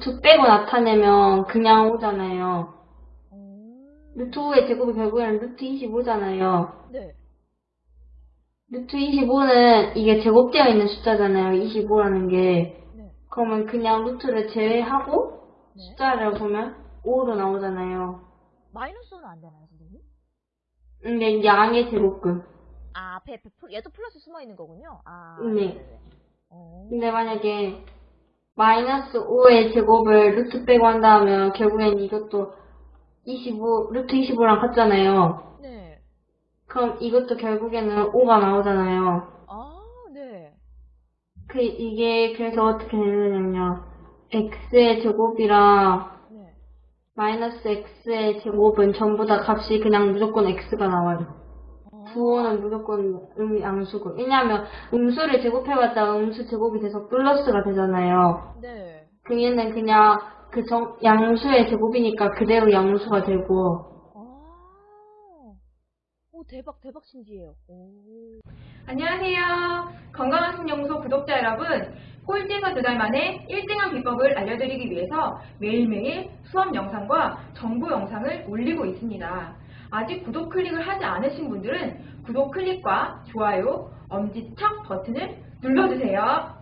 루트 빼고 나타내면 그냥 오잖아요. 어, 루트 5의 제곱이 결국에는 루트 25잖아요. 네. 루트 25는 이게 제곱되어 있는 숫자잖아요. 25라는 게. 네. 그러면 그냥 루트를 제외하고 네. 숫자를 보면 5로 나오잖아요. 마이너스는 안 되나요, 선생님? 근데 양의 제곱근. 아, 앞에, 얘도 플러스 숨어 있는 거군요. 아, 네. 네네네. 어, 근데 만약에 마이너스 5의 제곱을 루트 빼고 한다면 결국엔 이것도 25, 루트 25랑 같잖아요. 네. 그럼 이것도 결국에는 5가 나오잖아요. 아, 네. 그, 이게 그래서 어떻게 되느냐면요. x의 제곱이랑 네. 마이너스 x의 제곱은 전부 다 값이 그냥 무조건 x가 나와요. 어, 부호는 무조건 음, 양수고. 왜냐하면 음수를 제곱해봤자 음수 제곱이 돼서 플러스가 되잖아요. 네. 그 얘는 그냥 그 정, 양수의 제곱이니까 그대로 양수가 되고. 아, 오, 대박, 대박 신기해요. 오. 안녕하세요. 건강한 신연구소 구독자 여러분. 꼴찌에서 두 달 만에 1등한 비법을 알려드리기 위해서 매일매일 수업 영상과 정보 영상을 올리고 있습니다. 아직 구독 클릭을 하지 않으신 분들은 구독 클릭과 좋아요, 엄지척 버튼을 눌러주세요.